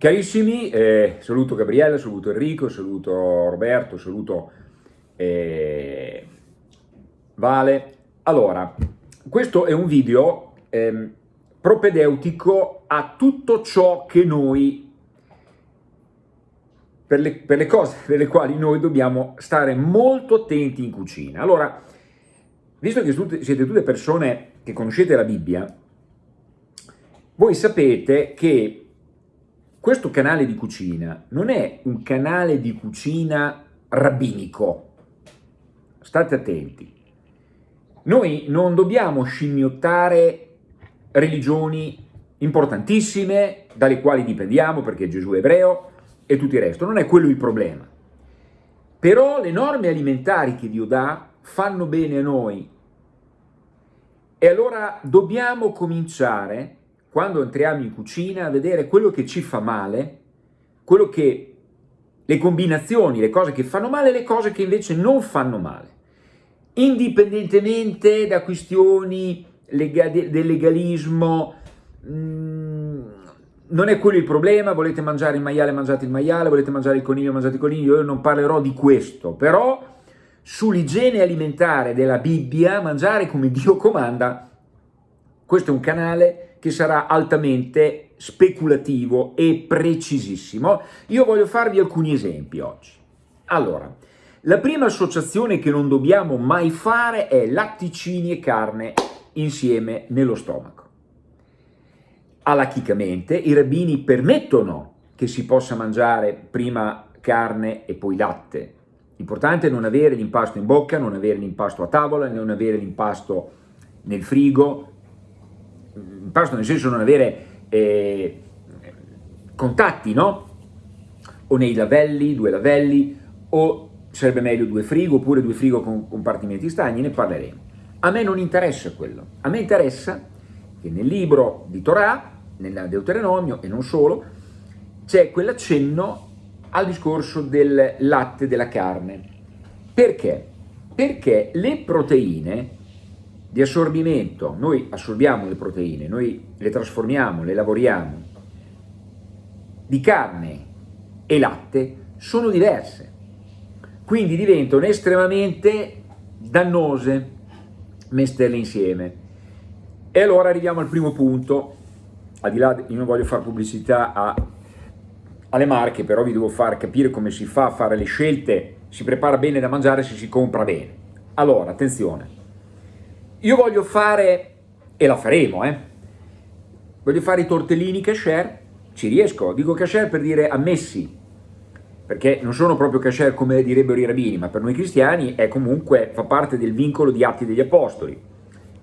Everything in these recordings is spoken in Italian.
Carissimi, eh, saluto Gabriele, saluto Enrico, saluto Roberto, saluto eh, Vale. Allora, questo è un video eh, propedeutico a tutto ciò che noi, per le, per le cose per le quali noi dobbiamo stare molto attenti in cucina. Allora, visto che siete tutte persone che conoscete la Bibbia, voi sapete che questo canale di cucina non è un canale di cucina rabbinico, state attenti. Noi non dobbiamo scimmiottare religioni importantissime dalle quali dipendiamo perché Gesù è ebreo e tutto il resto, non è quello il problema. Però le norme alimentari che Dio dà fanno bene a noi e allora dobbiamo cominciare quando entriamo in cucina, a vedere quello che ci fa male, quello che, le combinazioni, le cose che fanno male e le cose che invece non fanno male. Indipendentemente da questioni lega del legalismo, mh, mm, non è quello il problema, volete mangiare il maiale, mangiate il maiale, volete mangiare il coniglio, mangiate il coniglio, io non parlerò di questo, però sull'igiene alimentare della Bibbia, mangiare come Dio comanda, questo è un canale che sarà altamente speculativo e precisissimo. Io voglio farvi alcuni esempi oggi. Allora, la prima associazione che non dobbiamo mai fare è latticini e carne insieme nello stomaco. Alachicamente i rabbini permettono che si possa mangiare prima carne e poi latte. L'importante è non avere l'impasto in bocca, non avere l'impasto a tavola, non avere l'impasto nel frigo, impasto nel senso non avere eh, contatti, no? O nei lavelli, due lavelli, o sarebbe meglio due frigo, oppure due frigo con compartimenti stagni, ne parleremo. A me non interessa quello, a me interessa che nel libro di Torah, nel Deuteronomio e non solo, c'è quell'accenno al discorso del latte della carne. Perché? Perché le proteine di assorbimento, noi assorbiamo le proteine, noi le trasformiamo, le lavoriamo, di carne e latte sono diverse, quindi diventano estremamente dannose mesterle insieme. E allora arriviamo al primo punto, al di là, io non voglio fare pubblicità a, alle marche, però vi devo far capire come si fa a fare le scelte, si prepara bene da mangiare se si compra bene. Allora, attenzione, io voglio fare, e la faremo, eh, voglio fare i tortellini kasher, ci riesco, dico kasher per dire ammessi, perché non sono proprio kasher come direbbero i rabbini, ma per noi cristiani è comunque, fa parte del vincolo di Atti degli Apostoli.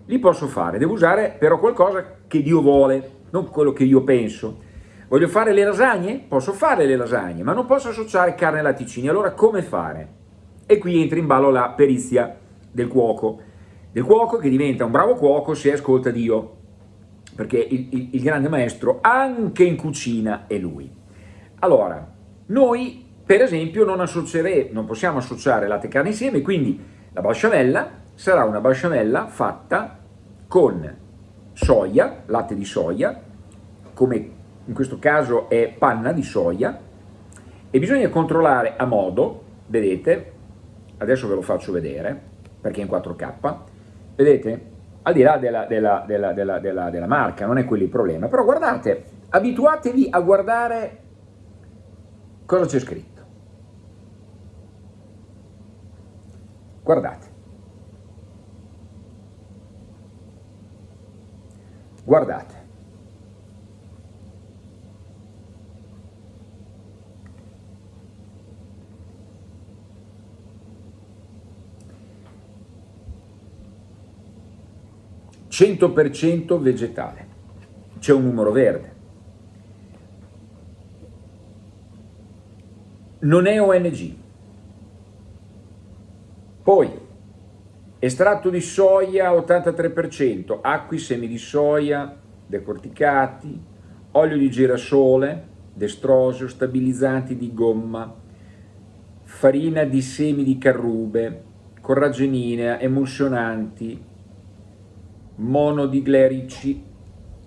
Li posso fare, devo usare però qualcosa che Dio vuole, non quello che io penso. Voglio fare le lasagne? Posso fare le lasagne, ma non posso associare carne e latticini, allora come fare? E qui entra in ballo la perizia del cuoco del cuoco che diventa un bravo cuoco se ascolta Dio, perché il, il, il grande maestro anche in cucina è lui. Allora, noi per esempio non, non possiamo associare latte e carne insieme, quindi la balsamella sarà una balsamella fatta con soia, latte di soia, come in questo caso è panna di soia, e bisogna controllare a modo, vedete, adesso ve lo faccio vedere, perché è in 4K, vedete? Al di là della, della, della, della, marca, non è quello il problema, però guardate, abituatevi a guardare cosa c'è scritto. Guardate. Guardate. 100% vegetale, c'è un numero verde. Non è ONG. Poi, estratto di soia 83%, acqui, semi di soia decorticati, olio di girasole, destrosio, stabilizzanti di gomma, farina di semi di carrube, corragenina, emulsionanti, monodiglerici,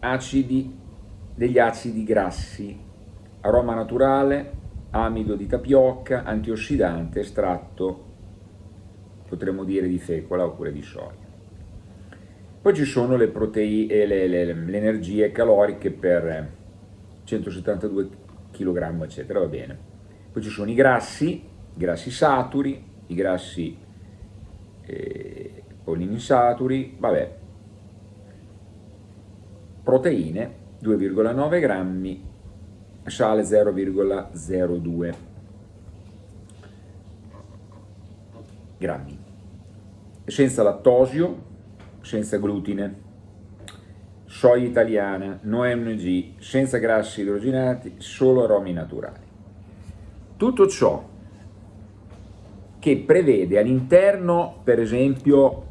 acidi degli acidi grassi, aroma naturale, amido di tapioca, antiossidante, estratto, potremmo dire di fecola oppure di soia. Poi ci sono le proteine, le, le, le energie caloriche per 172 kg, eccetera, va bene. Poi ci sono i grassi, i grassi saturi, i grassi eh, polinsaturi, vabbè, proteine 2,9 grammi, sale 0,02 grammi, senza lattosio, senza glutine, soia italiana, no MG, senza grassi idrogenati, solo aromi naturali. Tutto ciò che prevede all'interno, per esempio,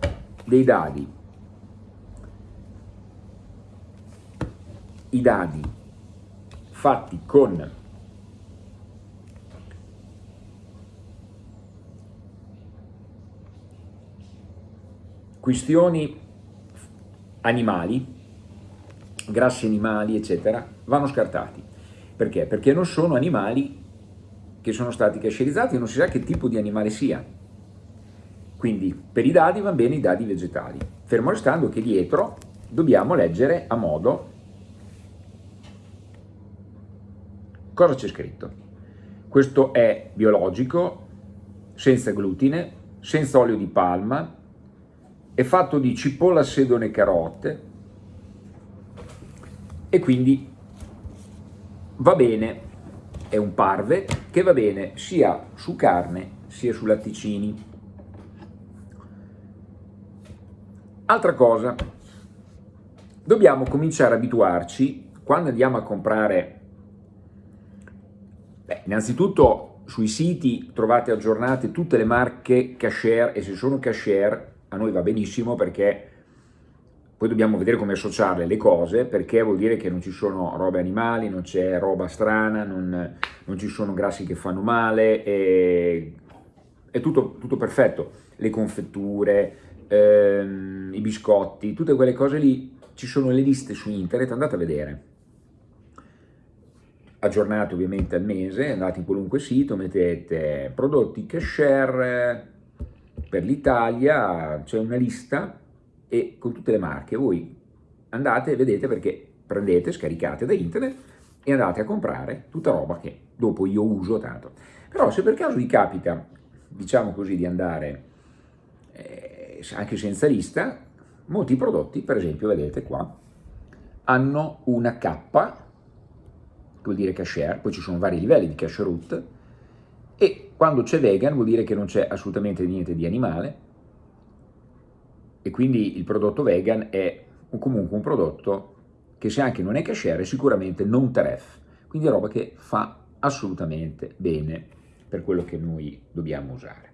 dei dadi, i dadi fatti con questioni animali, grassi animali, eccetera, vanno scartati. Perché? Perché non sono animali che sono stati cascerizzati non si sa che tipo di animale sia. Quindi per i dadi vanno bene i dadi vegetali, fermo restando che dietro dobbiamo leggere a modo cosa c'è scritto. Questo è biologico, senza glutine, senza olio di palma, è fatto di cipolla, sedone e carote, e quindi va bene, è un parve che va bene sia su carne sia su latticini. Altra cosa, dobbiamo cominciare a abituarci, quando andiamo a comprare, beh, innanzitutto sui siti trovate aggiornate tutte le marche cashier e se sono cashier a noi va benissimo perché poi dobbiamo vedere come associarle le cose, perché vuol dire che non ci sono robe animali, non c'è roba strana, non, non, ci sono grassi che fanno male, è, è tutto, tutto, perfetto. Le confetture, ehm, i biscotti, tutte quelle cose lì, ci sono le liste su internet, andate a vedere. Aggiornate ovviamente al mese, andate in qualunque sito, mettete prodotti cashier per l'Italia, c'è una lista e con tutte le marche voi andate e vedete perché prendete, scaricate da internet e andate a comprare tutta roba che dopo io uso tanto. Però se per caso vi capita, diciamo così, di andare eh, anche senza lista, molti prodotti, per esempio, vedete qua, hanno una K, vuol dire cashier, poi ci sono vari livelli di cash root, e quando c'è vegan vuol dire che non c'è assolutamente niente di animale, e quindi il prodotto vegan è comunque un prodotto che se anche non è cashier è sicuramente non taref, quindi è roba che fa assolutamente bene per quello che noi dobbiamo usare.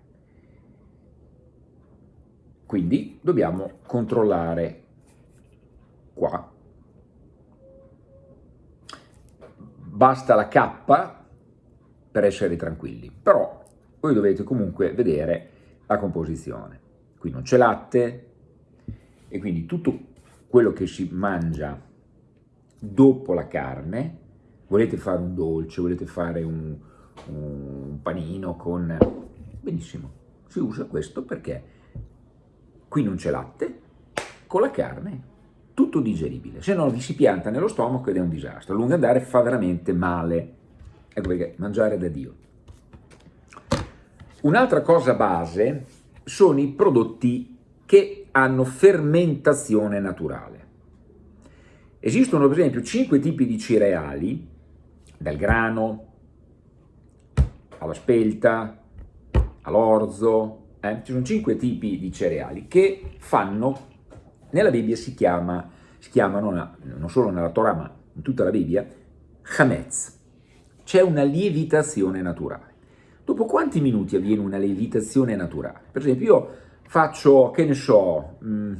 Quindi dobbiamo controllare qua. Basta la K per essere tranquilli, però voi dovete comunque vedere la composizione. Qui non c'è latte, e quindi tutto quello che si mangia dopo la carne, volete fare un dolce, volete fare un, un panino con... benissimo, si usa questo perché qui non c'è latte, con la carne tutto digeribile, se no vi si pianta nello stomaco ed è un disastro, a lungo andare fa veramente male, ecco perché mangiare da Dio. Un'altra cosa base sono i prodotti che hanno fermentazione naturale. Esistono per esempio cinque tipi di cereali, dal grano alla spelta, all'orzo, eh? ci sono cinque tipi di cereali che fanno, nella Bibbia si, chiama, si chiamano, non solo nella Torah ma in tutta la Bibbia, Hametz, c'è una lievitazione naturale. Dopo quanti minuti avviene una lievitazione naturale? Per esempio io faccio, che ne so, mh, mm,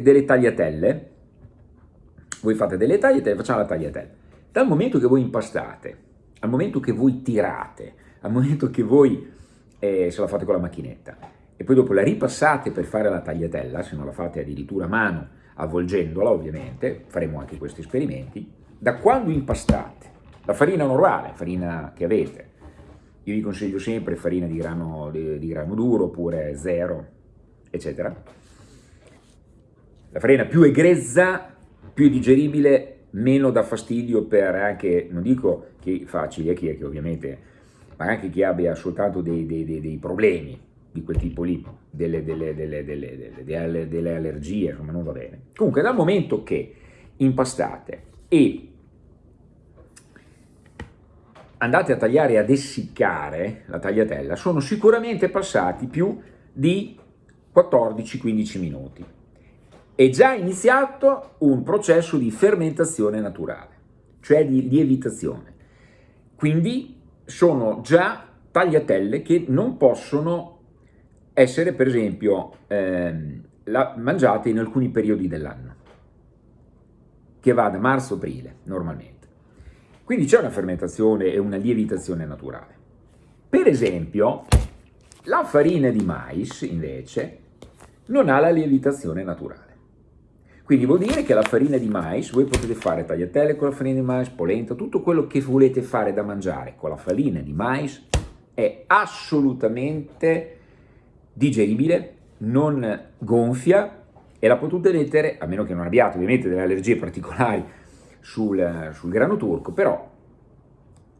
delle tagliatelle, voi fate delle tagliatelle, facciamo la tagliatella. Dal momento che voi impastate, al momento che voi tirate, al momento che voi, eh, se la fate con la macchinetta, e poi dopo la ripassate per fare la tagliatella, se non la fate addirittura a mano, avvolgendola ovviamente, faremo anche questi esperimenti, da quando impastate? La farina normale, farina che avete, io vi consiglio sempre farina di grano, di, di grano duro oppure zero, eccetera. La farina più è grezza, più è digeribile, meno dà fastidio per anche, non dico chi fa celiachia, che ovviamente, ma anche chi abbia soltanto dei, dei, dei, dei problemi di quel tipo lì, delle, delle, delle, delle, allergie, insomma non va bene. Comunque dal momento che impastate e andate a tagliare e ad essiccare la tagliatella, sono sicuramente passati più di 14-15 minuti. È già iniziato un processo di fermentazione naturale, cioè di lievitazione. Quindi sono già tagliatelle che non possono essere, per esempio, ehm, la, mangiate in alcuni periodi dell'anno, che va da marzo-aprile normalmente. Quindi c'è una fermentazione e una lievitazione naturale. Per esempio, la farina di mais, invece, non ha la lievitazione naturale. Quindi vuol dire che la farina di mais, voi potete fare tagliatelle con la farina di mais, polenta, tutto quello che volete fare da mangiare con la farina di mais è assolutamente digeribile, non gonfia e la potete mettere, a meno che non abbiate ovviamente delle allergie particolari, sul, sul grano turco, però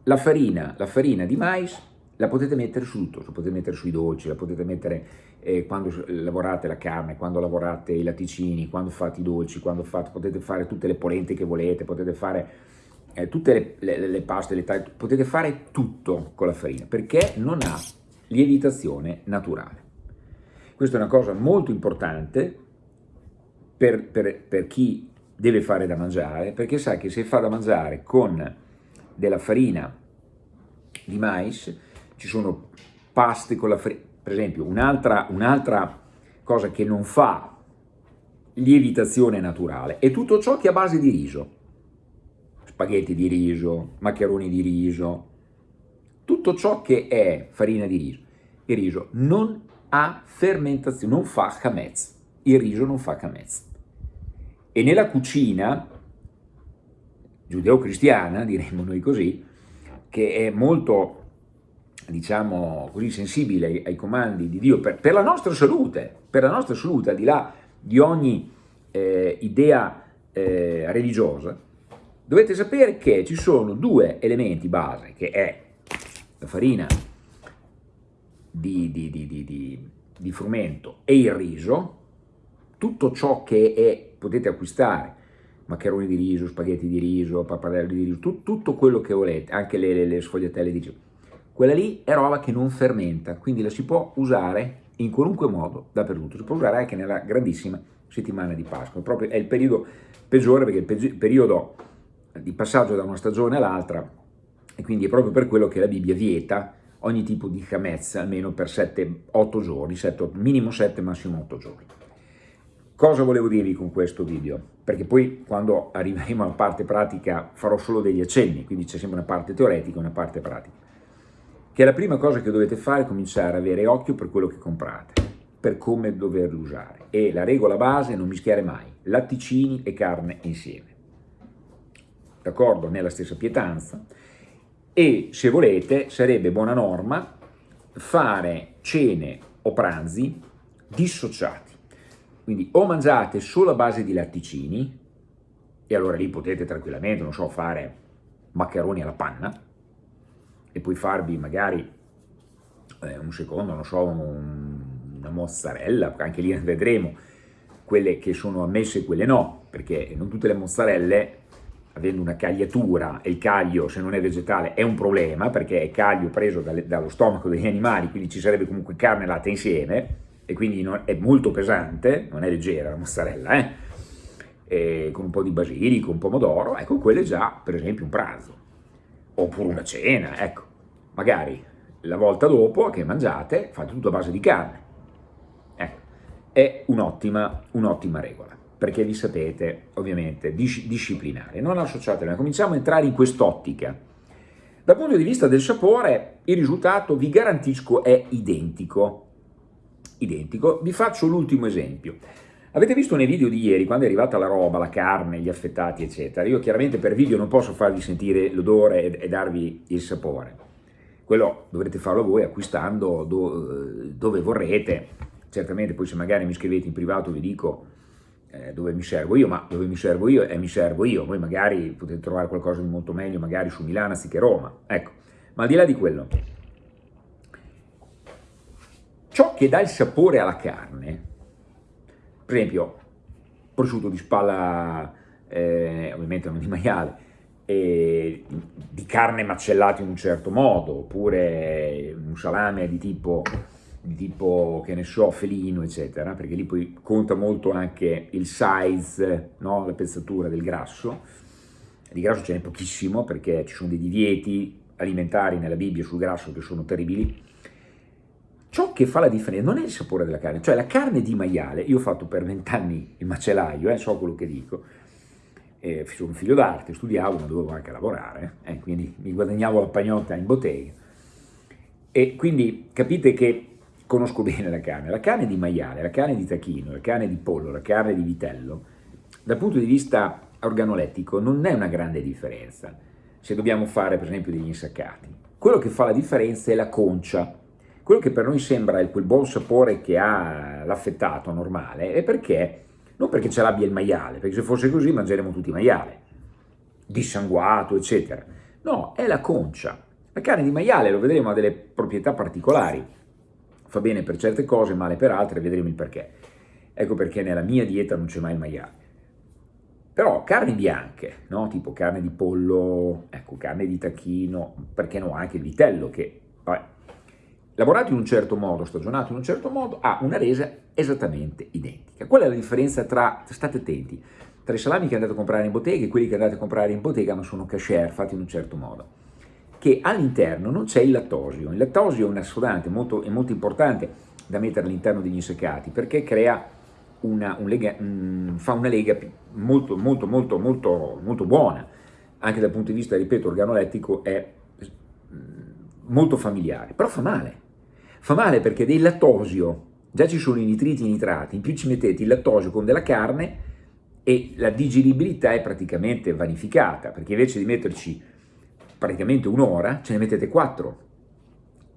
la farina, la farina di mais la potete mettere su tutto, la potete mettere sui dolci, la potete mettere eh, quando lavorate la carne, quando lavorate i latticini, quando fate i dolci, quando fate, potete fare tutte le polente che volete, potete fare eh, tutte le, le, le paste, le taglie, potete fare tutto con la farina, perché non ha lievitazione naturale. Questa è una cosa molto importante per, per, per chi deve fare da mangiare, perché sa che se fa da mangiare con della farina di mais, ci sono paste con la farina, per esempio un'altra un cosa che non fa lievitazione naturale è tutto ciò che è a base di riso, spaghetti di riso, maccheroni di riso, tutto ciò che è farina di riso. Il riso non ha fermentazione, non fa chametz, il riso non fa chametz. E nella cucina giudeo-cristiana, diremmo noi così, che è molto, diciamo così, sensibile ai, ai comandi di Dio per, per, la nostra salute, per la nostra salute, al di là di ogni eh, idea eh, religiosa, dovete sapere che ci sono due elementi base, che è la farina di, di, di, di frumento e il riso, tutto ciò che è, potete acquistare, maccheroni di riso, spaghetti di riso, pappadelli di riso, tu, tutto quello che volete, anche le, le, le sfogliatelle di riso. Quella lì è roba che non fermenta, quindi la si può usare in qualunque modo, dappertutto. Si può usare anche nella grandissima settimana di Pasqua. Proprio è il periodo peggiore perché il periodo di passaggio da una stagione all'altra e quindi è proprio per quello che la Bibbia vieta ogni tipo di chamez almeno per 7-8 giorni, 7, minimo 7, massimo 8 giorni. Cosa volevo dirvi con questo video? Perché poi quando arriveremo alla parte pratica farò solo degli accenni, quindi c'è sempre una parte teoretica e una parte pratica. Che la prima cosa che dovete fare è cominciare ad avere occhio per quello che comprate, per come doverlo usare. E la regola base è non mischiare mai latticini e carne insieme. D'accordo? Nella stessa pietanza. E se volete, sarebbe buona norma fare cene o pranzi dissociati. Quindi o mangiate solo a base di latticini, e allora lì potete tranquillamente, non so, fare maccheroni alla panna, e poi farvi magari eh, un secondo, non so, un, una mozzarella, anche lì vedremo quelle che sono ammesse e quelle no, perché non tutte le mozzarelle, avendo una cagliatura, e il caglio se non è vegetale è un problema, perché è caglio preso dalle, dallo stomaco degli animali, quindi ci sarebbe comunque carne e latte insieme, e quindi è molto pesante, non è leggera la mozzarella, eh? E con un po' di basilico, un pomodoro, ecco, quello è già per esempio un pranzo, oppure una cena, ecco, magari la volta dopo che mangiate fate tutto a base di carne, ecco, è un'ottima un regola, perché vi sapete ovviamente dis disciplinare, non associatela, cominciamo a entrare in quest'ottica, dal punto di vista del sapore il risultato vi garantisco è identico, identico. Vi faccio l'ultimo esempio. Avete visto nei video di ieri, quando è arrivata la roba, la carne, gli affettati, eccetera, io chiaramente per video non posso farvi sentire l'odore e, e, darvi il sapore. Quello dovrete farlo voi acquistando do, dove vorrete. Certamente poi se magari mi scrivete in privato vi dico eh, dove mi servo io, ma dove mi servo io e mi servo io. Voi magari potete trovare qualcosa di molto meglio, magari su Milano anziché Roma. Ecco, ma al di là di quello, ciò che dà il sapore alla carne per esempio, prosciutto di spalla, eh, ovviamente non di maiale, eh, di carne macellata in un certo modo, oppure un salame di tipo, tipo, che ne so, felino, eccetera, perché lì poi conta molto anche il size, no? la pezzatura del grasso. Di grasso ce n'è pochissimo perché ci sono dei divieti alimentari nella Bibbia sul grasso che sono terribili, Ciò che fa la differenza non è il sapore della carne, cioè la carne di maiale, io ho fatto per vent'anni il macellaio, eh, so quello che dico, eh, sono un figlio d'arte, studiavo ma dovevo anche lavorare, eh, quindi mi guadagnavo la pagnotta in bottega. E quindi capite che conosco bene la carne. La carne di maiale, la carne di tacchino, la carne di pollo, la carne di vitello, dal punto di vista organolettico non è una grande differenza se dobbiamo fare per esempio degli insaccati. Quello che fa la differenza è la concia, quello che per noi sembra quel buon sapore che ha l'affettato normale è perché, non perché ce l'abbia il maiale, perché se fosse così mangeremo tutti maiale, dissanguato, eccetera. No, è la concia. La carne di maiale, lo vedremo, ha delle proprietà particolari. Fa bene per certe cose, male per altre, vedremo il perché. Ecco perché nella mia dieta non c'è mai il maiale. Però carni bianche, no? tipo carne di pollo, ecco, carne di tacchino, perché no, anche il vitello, che vabbè, lavorato in un certo modo, stagionato in un certo modo, ha una resa esattamente identica. Qual è la differenza tra, state attenti, tra i salami che andate a comprare in bottega e quelli che andate a comprare in bottega ma sono cashier fatti in un certo modo? Che all'interno non c'è il lattosio. Il lattosio è un assodante molto, è molto importante da mettere all'interno degli inseccati perché crea una, un lega, um, fa una lega molto, molto, molto, molto, molto buona. Anche dal punto di vista, ripeto, organolettico è molto familiare, però fa male Fa male perché del lattosio, già ci sono i nitriti e i nitrati, in più ci mettete il lattosio con della carne e la digeribilità è praticamente vanificata, perché invece di metterci praticamente un'ora, ce ne mettete quattro.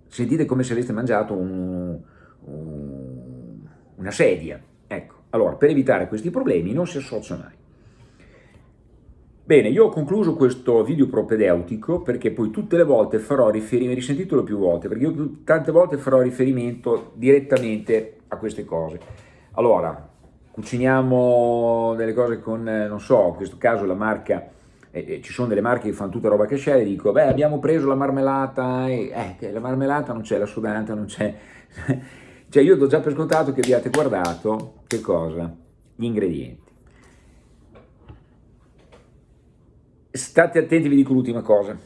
Sentite come se aveste mangiato un, un, una sedia. Ecco, allora per evitare questi problemi non si associa mai. Bene, io ho concluso questo video propedeutico perché poi tutte le volte farò riferimento, risentitelo più volte, perché io tante volte farò riferimento direttamente a queste cose. Allora, cuciniamo delle cose con, eh, non so, in questo caso la marca, eh, ci sono delle marche che fanno tutta roba che c'è, e dico, beh abbiamo preso la marmellata, e, eh, la marmellata non c'è, la sudante non c'è, cioè io do già per scontato che abbiate guardato, che cosa? Gli ingredienti. State attenti, vi dico l'ultima cosa.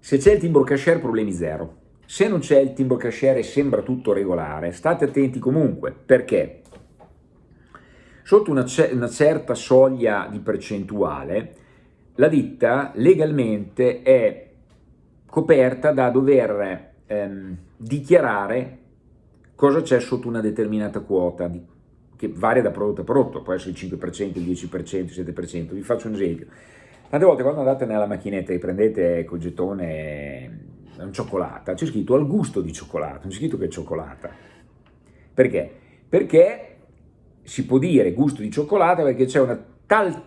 Se c'è il timbro cashier, problemi zero. Se non c'è il timbro cashier e sembra tutto regolare, state attenti comunque. Perché? Sotto una, una certa soglia di percentuale, la ditta legalmente è coperta da dover ehm, dichiarare cosa c'è sotto una determinata quota, che varia da prodotto a prodotto, può essere il 5%, il 10%, il 7%. Vi faccio un esempio Tante volte quando andate nella macchinetta e prendete col gettone un cioccolata, c'è scritto al gusto di cioccolato, non c'è scritto che è cioccolata. Perché? Perché si può dire gusto di cioccolata perché c'è una tal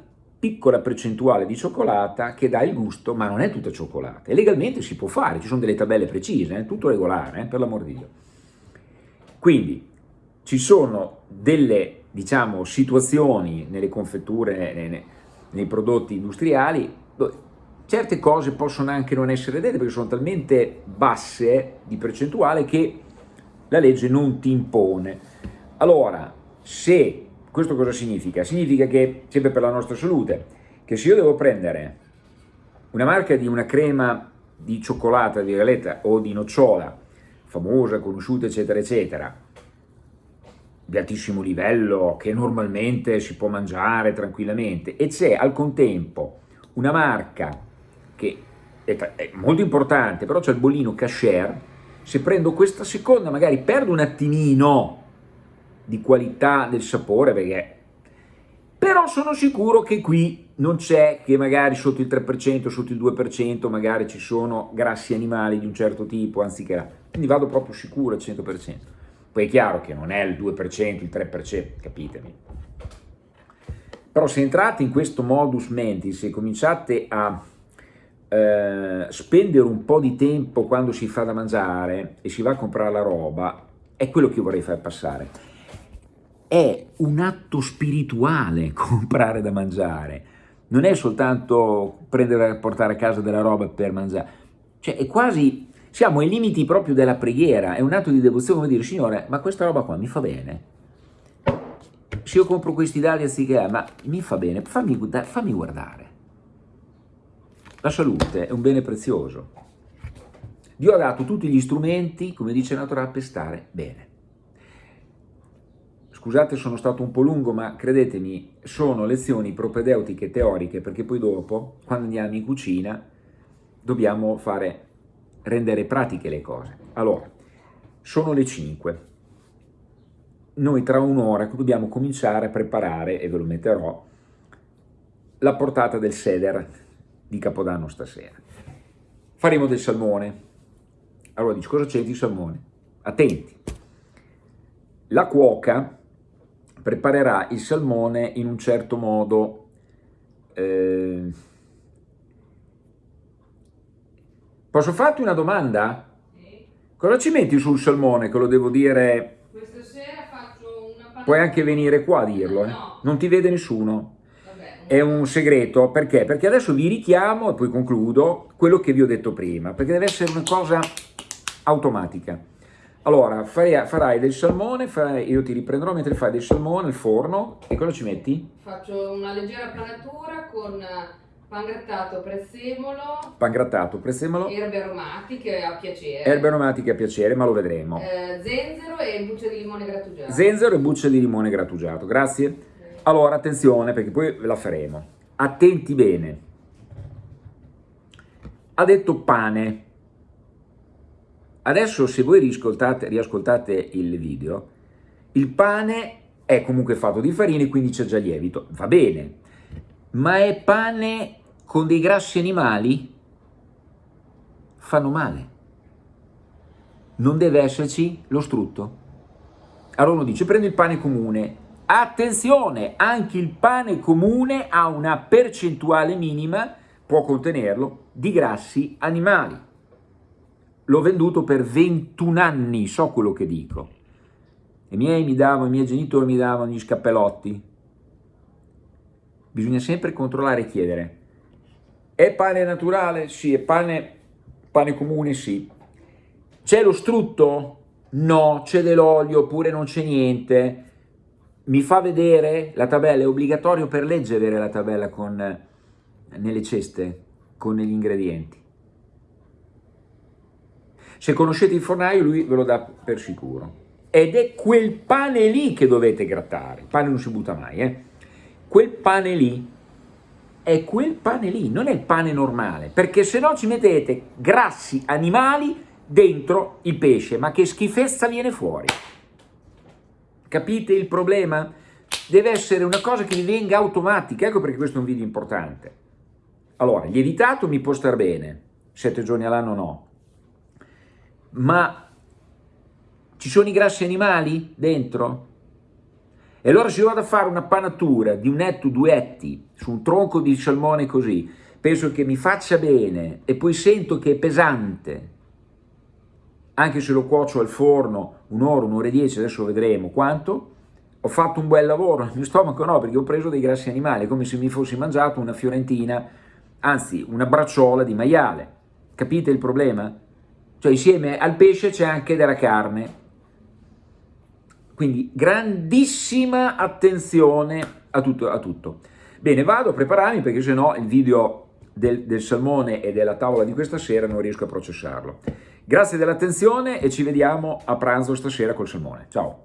piccola percentuale di cioccolata che dà il gusto, ma non è tutta cioccolata. E legalmente si può fare, ci sono delle tabelle precise, eh? tutto regolare, eh? per l'amor di Dio. Quindi ci sono delle, diciamo, situazioni nelle confetture, nei prodotti industriali, certe cose possono anche non essere dette perché sono talmente basse di percentuale che la legge non ti impone. Allora, se questo cosa significa? Significa che, sempre per la nostra salute, che se io devo prendere una marca di una crema di cioccolata, di galetta o di nocciola, famosa, conosciuta, eccetera, eccetera, di altissimo livello che normalmente si può mangiare tranquillamente e c'è al contempo una marca che è, è molto importante, però c'è il bollino cashier, se prendo questa seconda magari perdo un attimino di qualità del sapore, perché però sono sicuro che qui non c'è che magari sotto il 3%, sotto il 2% magari ci sono grassi animali di un certo tipo, anziché quindi vado proprio sicuro al 100%. Poi è chiaro che non è il 2%, il 3%, capitemi. Però se entrate in questo modus mentis e cominciate a eh, spendere un po' di tempo quando si fa da mangiare e si va a comprare la roba, è quello che vorrei far passare. È un atto spirituale comprare da mangiare, non è soltanto prendere e portare a casa della roba per mangiare, cioè è quasi, siamo ai limiti proprio della preghiera, è un atto di devozione come dire, Signore, ma questa roba qua mi fa bene, se io compro questi dadi anziché, ma mi fa bene, fammi, fammi guardare. La salute è un bene prezioso. Dio ha dato tutti gli strumenti, come dice Natura, per stare bene. Scusate, sono stato un po' lungo, ma credetemi, sono lezioni propedeutiche teoriche, perché poi dopo, quando andiamo in cucina, dobbiamo fare, rendere pratiche le cose. Allora, sono le 5 noi tra un'ora dobbiamo cominciare a preparare, e ve lo metterò, la portata del seder di Capodanno stasera. Faremo del salmone. Allora dici, cosa c'è di salmone? Attenti. La cuoca preparerà il salmone in un certo modo... Eh... Posso farti una domanda? Sì. Cosa ci metti sul salmone che lo devo dire Puoi anche venire qua a dirlo, eh? non ti vede nessuno. È un segreto, perché? Perché adesso vi richiamo, e poi concludo, quello che vi ho detto prima, perché deve essere una cosa automatica. Allora, farai, farai del salmone, farai, io ti riprenderò mentre fai del salmone al forno, e cosa ci metti? Faccio una leggera panatura con Pangrattato, prezzemolo. Pangrattato, prezzemolo. Erbe aromatiche a piacere. Erbe aromatiche a piacere, ma lo vedremo. Eh, zenzero e buccia di limone grattugiato. Zenzero e buccia di limone grattugiato, grazie. Sì. Allora, attenzione, perché poi la faremo. Attenti bene. Ha detto pane. Adesso se voi riascoltate, il video, il pane è comunque fatto di farina quindi c'è già lievito. Va bene, ma è pane con dei grassi animali? Fanno male. Non deve esserci lo strutto. Allora uno dice, prendo il pane comune. Attenzione, anche il pane comune ha una percentuale minima, può contenerlo, di grassi animali. L'ho venduto per 21 anni, so quello che dico. I miei, mi davano, i miei genitori mi davano gli scappellotti, bisogna sempre controllare e chiedere. È pane naturale? Sì. È pane, pane comune? Sì. C'è lo strutto? No. C'è dell'olio oppure non c'è niente? Mi fa vedere la tabella? È obbligatorio per legge avere la tabella con, nelle ceste, con gli ingredienti. Se conoscete il fornaio, lui ve lo dà per sicuro. Ed è quel pane lì che dovete grattare. Il pane non si butta mai, eh? quel pane lì è quel pane lì, non è il pane normale, perché se no ci mettete grassi animali dentro il pesce, ma che schifezza viene fuori. Capite il problema? Deve essere una cosa che vi venga automatica, ecco perché questo è un video importante. Allora, lievitato mi può star bene, sette giorni all'anno no, ma ci sono i grassi animali dentro? E allora se io vado a fare una panatura di un etto, due etti, su un tronco di salmone così, penso che mi faccia bene e poi sento che è pesante, anche se lo cuocio al forno un'ora, un'ora e dieci, adesso vedremo quanto, ho fatto un bel lavoro, il mio stomaco no, perché ho preso dei grassi animali, come se mi fossi mangiato una fiorentina, anzi una bracciola di maiale. Capite il problema? Cioè insieme al pesce c'è anche della carne, quindi grandissima attenzione a tutto. A tutto. Bene, vado a prepararmi perché se no il video del, del salmone e della tavola di questa sera non riesco a processarlo. Grazie dell'attenzione e ci vediamo a pranzo stasera col salmone. Ciao!